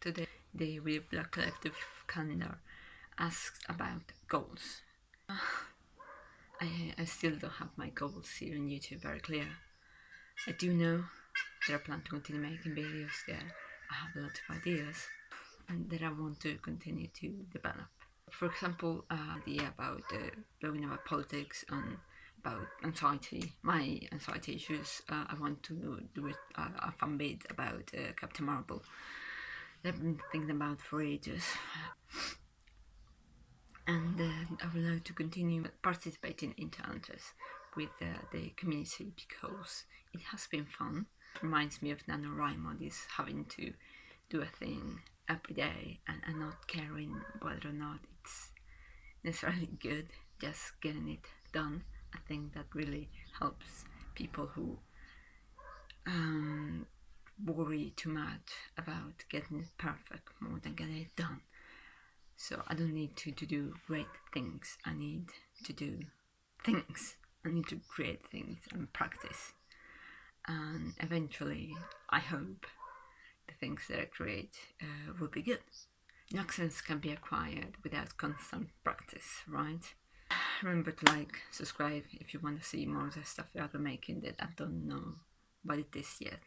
Today, the We Black Collective calendar asks about goals. I, I still don't have my goals here on YouTube very clear. I do know that I plan to continue making videos there. I have a lot of ideas and that I want to continue to develop. For example, uh, idea about uh, blowing about politics and about anxiety, my anxiety issues. Uh, I want to do it, uh, a fun bit about uh, Captain Marvel. I've been thinking about for ages. And uh, I would like to continue participating in challenges with uh, the community because it has been fun. Reminds me of NaNoWriMo, this having to do a thing every day and, and not caring whether or not it's necessarily good, just getting it done. I think that really helps people who um, worry too much about getting it perfect more than getting it done. So I don't need to, to do great things, I need to do things. I need to create things and practice. And eventually, I hope the things that I create uh, will be good. No can be acquired without constant practice, right? Remember to like, subscribe if you want to see more of the stuff that I'm making that I don't know what it is yet.